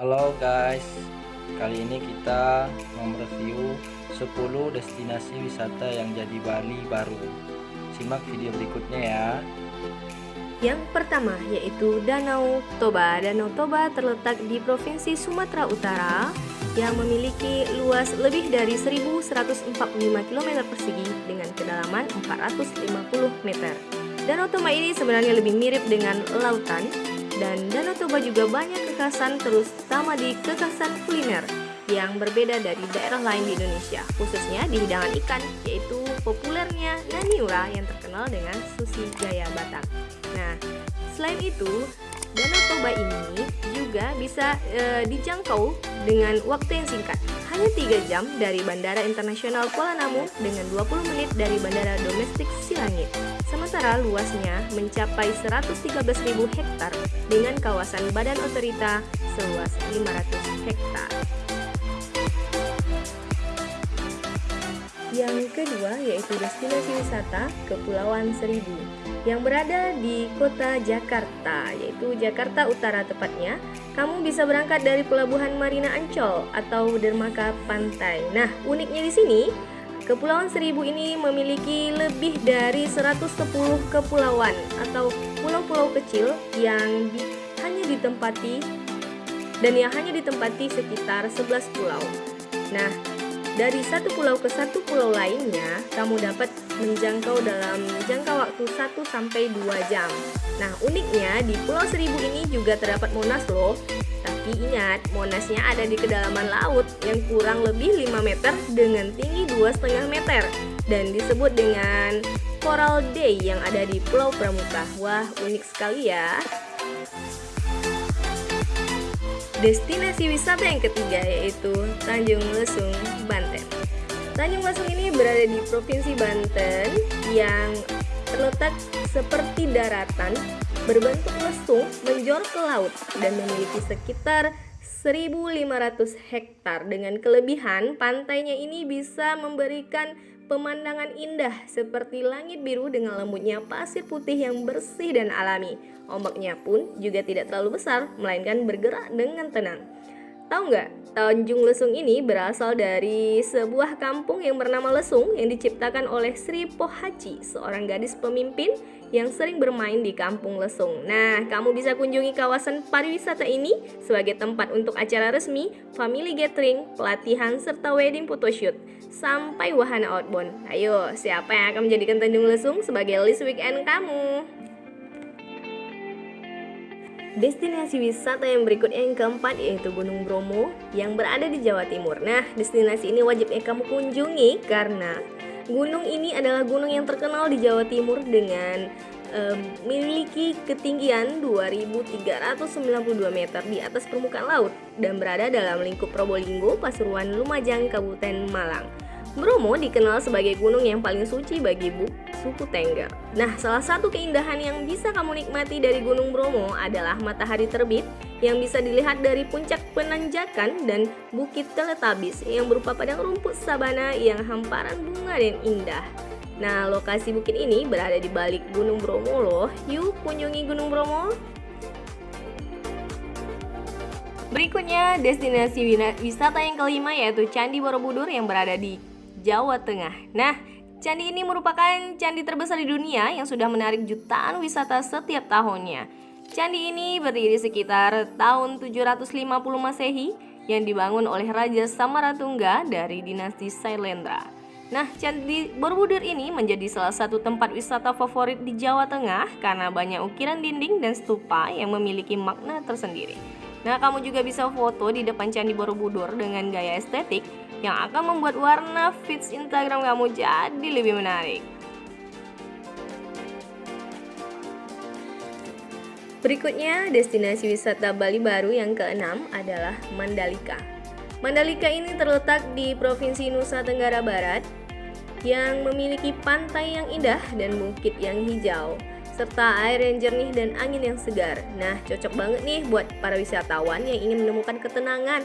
Halo guys, kali ini kita mereview 10 destinasi wisata yang jadi Bali baru. Simak video berikutnya ya. Yang pertama yaitu Danau Toba. Danau Toba terletak di Provinsi Sumatera Utara yang memiliki luas lebih dari 1145 km persegi dengan kedalaman 450 meter. Danau Toba ini sebenarnya lebih mirip dengan lautan dan Danau Toba juga banyak kekhasan terutama di kekhasan kuliner yang berbeda dari daerah lain di Indonesia, khususnya di hidangan ikan, yaitu populernya Naniura yang terkenal dengan sushi gaya Batak. Nah, selain itu, Danau Toba ini juga bisa e, dijangkau dengan waktu yang singkat, hanya 3 jam dari Bandara Internasional Kuala Namu dengan 20 menit dari Bandara Domestik Silangit. Sementara luasnya mencapai 113.000 hektar dengan kawasan badan otorita seluas 500 hektar. Yang kedua yaitu destinasi wisata Kepulauan Seribu yang berada di kota Jakarta, yaitu Jakarta Utara tepatnya. Kamu bisa berangkat dari Pelabuhan Marina Ancol atau dermaga pantai. Nah, uniknya di sini Kepulauan Seribu ini memiliki lebih dari 110 kepulauan atau pulau-pulau kecil yang di, hanya ditempati dan yang hanya ditempati sekitar 11 pulau. Nah, dari satu pulau ke satu pulau lainnya, kamu dapat menjangkau dalam jangka waktu 1 sampai 2 jam. Nah, uniknya di Pulau Seribu ini juga terdapat Monas loh. Tapi ingat, Monasnya ada di kedalaman laut yang kurang lebih 5 meter dengan tinggi 2,5 meter dan disebut dengan Coral Day yang ada di Pulau Pramuka. Wah, unik sekali ya. Destinasi wisata yang ketiga yaitu Tanjung Lesung, Banten. Tanjung Lesung ini berada di Provinsi Banten yang terletak seperti daratan berbentuk lesung menjor ke laut dan memiliki sekitar 1500 hektar dengan kelebihan pantainya ini bisa memberikan pemandangan indah seperti langit biru dengan lembutnya pasir putih yang bersih dan alami. Ombaknya pun juga tidak terlalu besar, melainkan bergerak dengan tenang. Tahu nggak, Tanjung Lesung ini berasal dari sebuah kampung yang bernama Lesung yang diciptakan oleh Sri Pohaci, seorang gadis pemimpin yang sering bermain di kampung Lesung. Nah, kamu bisa kunjungi kawasan pariwisata ini sebagai tempat untuk acara resmi, family gathering, pelatihan, serta wedding photoshoot, sampai wahana outbound. Ayo, siapa yang akan menjadikan Tanjung Lesung sebagai list weekend kamu? Destinasi wisata yang berikutnya yang keempat yaitu Gunung Bromo yang berada di Jawa Timur. Nah, destinasi ini wajibnya kamu kunjungi karena gunung ini adalah gunung yang terkenal di Jawa Timur dengan memiliki ketinggian 2392 meter di atas permukaan laut dan berada dalam lingkup Probolinggo, Pasuruan, Lumajang, Kabupaten Malang. Bromo dikenal sebagai gunung yang paling suci bagi bu suku Tengger. Nah, salah satu keindahan yang bisa kamu nikmati dari Gunung Bromo adalah matahari terbit yang bisa dilihat dari puncak penanjakan dan Bukit Teletabis yang berupa padang rumput sabana yang hamparan bunga dan indah. Nah, lokasi bukit ini berada di balik Gunung Bromo loh. Yuk kunjungi Gunung Bromo. Berikutnya, destinasi wisata yang kelima yaitu Candi Borobudur yang berada di Jawa Tengah. Nah, candi ini merupakan candi terbesar di dunia yang sudah menarik jutaan wisata setiap tahunnya. Candi ini berdiri sekitar tahun 750 Masehi yang dibangun oleh Raja Samaratungga dari dinasti Sailendra. Nah, Candi Borobudur ini menjadi salah satu tempat wisata favorit di Jawa Tengah karena banyak ukiran dinding dan stupa yang memiliki makna tersendiri. Nah, kamu juga bisa foto di depan Candi Borobudur dengan gaya estetik yang akan membuat warna feeds Instagram kamu jadi lebih menarik. Berikutnya, destinasi wisata Bali baru yang keenam adalah Mandalika. Mandalika ini terletak di Provinsi Nusa Tenggara Barat yang memiliki pantai yang indah dan bukit yang hijau serta air yang jernih dan angin yang segar. Nah, cocok banget nih buat para wisatawan yang ingin menemukan ketenangan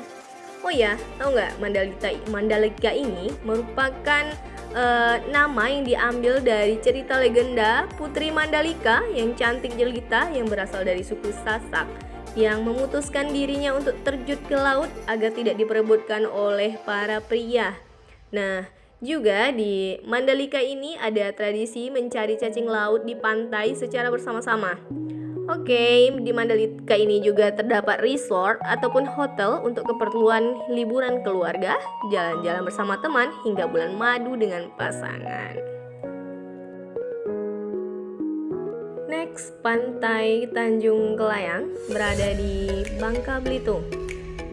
Oh ya, tahu nggak Mandalika Mandalika ini merupakan uh, nama yang diambil dari cerita legenda Putri Mandalika yang cantik jelita yang berasal dari suku Sasak. yang memutuskan dirinya untuk terjun ke laut agar tidak diperebutkan oleh para pria. Nah, juga di Mandalika ini ada tradisi mencari cacing laut di pantai secara bersama-sama. Oke, di Mandalika ini juga terdapat resort ataupun hotel untuk keperluan liburan keluarga, jalan-jalan bersama teman hingga bulan madu dengan pasangan. Next, Pantai Tanjung Kelayang berada di Bangka Belitung.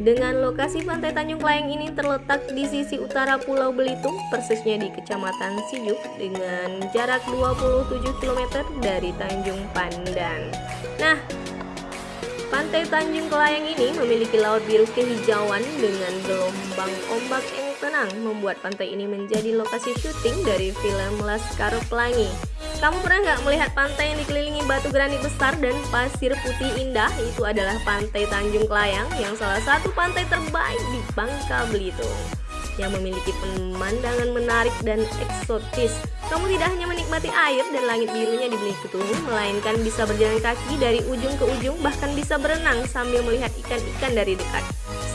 Dengan lokasi Pantai Tanjung Kelayang ini terletak di sisi utara Pulau Belitung, persisnya di Kecamatan Sijuk dengan jarak 27 km dari Tanjung Pandan. Nah, Pantai Tanjung Kelayang ini memiliki laut biru kehijauan dengan gelombang ombak yang tenang, membuat pantai ini menjadi lokasi syuting dari film Laskar Pelangi. Kamu pernah nggak melihat pantai yang dikelilingi batu granit besar dan pasir putih indah? Itu adalah Pantai Tanjung Kelayang yang salah satu pantai terbaik di Bangka Belitung yang memiliki pemandangan menarik dan eksotis. Kamu tidak hanya menikmati air dan langit birunya di Belitung, melainkan bisa berjalan kaki dari ujung ke ujung, bahkan bisa berenang sambil melihat ikan-ikan dari dekat.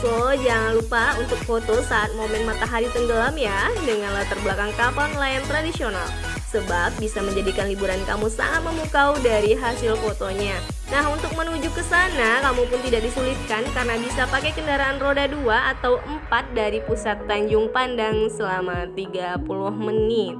So, jangan lupa untuk foto saat momen matahari tenggelam ya, dengan latar belakang kapal nelayan tradisional sebab bisa menjadikan liburan kamu sangat memukau dari hasil fotonya. Nah, untuk menuju ke sana, kamu pun tidak disulitkan karena bisa pakai kendaraan roda 2 atau 4 dari pusat Tanjung Pandang selama 30 menit.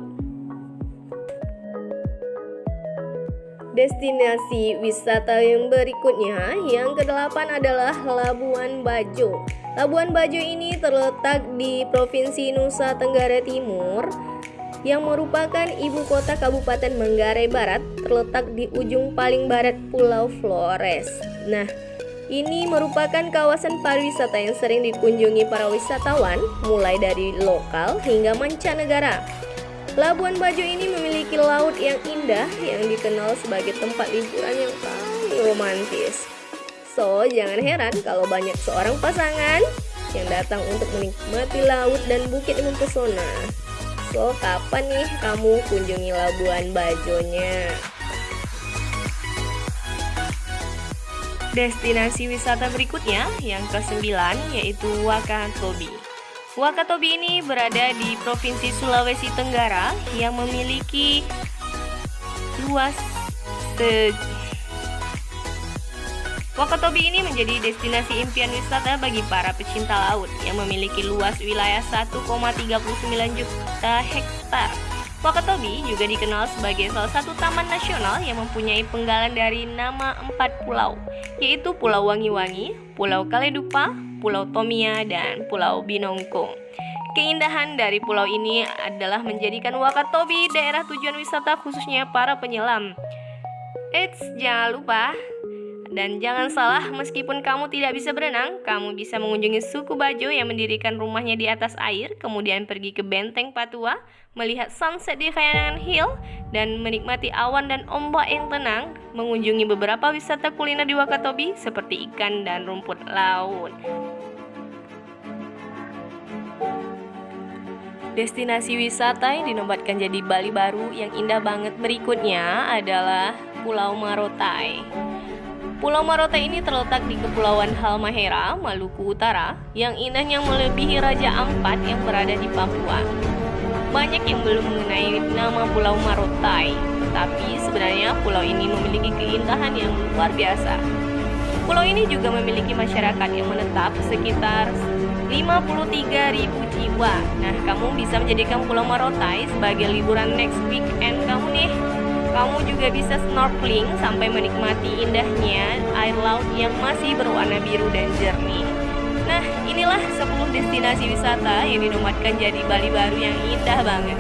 Destinasi wisata yang berikutnya, yang kedelapan adalah Labuan Bajo. Labuan Bajo ini terletak di Provinsi Nusa Tenggara Timur yang merupakan ibu kota Kabupaten Manggarai Barat terletak di ujung paling barat Pulau Flores. Nah, ini merupakan kawasan pariwisata yang sering dikunjungi para wisatawan mulai dari lokal hingga mancanegara. Labuan Bajo ini memiliki laut yang indah yang dikenal sebagai tempat liburan yang paling romantis. So, jangan heran kalau banyak seorang pasangan yang datang untuk menikmati laut dan bukit mempesona. So, kapan nih kamu kunjungi Labuan Bajonya? Destinasi wisata berikutnya yang ke-9 yaitu Wakatobi. Wakatobi ini berada di Provinsi Sulawesi Tenggara yang memiliki luas Wakatobi ini menjadi destinasi impian wisata bagi para pecinta laut yang memiliki luas wilayah 1,39 juta hektar. Wakatobi juga dikenal sebagai salah satu taman nasional yang mempunyai penggalan dari nama empat pulau, yaitu Pulau Wangi-Wangi, Pulau Kaledupa, Pulau Tomia, dan Pulau Binongko. Keindahan dari pulau ini adalah menjadikan Wakatobi daerah tujuan wisata khususnya para penyelam. Eits, jangan lupa dan jangan salah, meskipun kamu tidak bisa berenang, kamu bisa mengunjungi suku Bajo yang mendirikan rumahnya di atas air, kemudian pergi ke Benteng Patua, melihat sunset di Kayangan Hill, dan menikmati awan dan ombak yang tenang, mengunjungi beberapa wisata kuliner di Wakatobi seperti ikan dan rumput laut. Destinasi wisata yang dinobatkan jadi Bali baru yang indah banget berikutnya adalah Pulau Marotai. Pulau Marotai ini terletak di Kepulauan Halmahera, Maluku Utara, yang indahnya melebihi Raja Ampat yang berada di Papua. Banyak yang belum mengenai nama Pulau Marotai, tapi sebenarnya pulau ini memiliki keindahan yang luar biasa. Pulau ini juga memiliki masyarakat yang menetap sekitar 53.000 jiwa. Nah, kamu bisa menjadikan Pulau Marotai sebagai liburan next weekend kamu nih. Kamu juga bisa snorkeling sampai menikmati indahnya air laut yang masih berwarna biru dan jernih. Nah, inilah 10 destinasi wisata yang dinobatkan jadi Bali baru yang indah banget.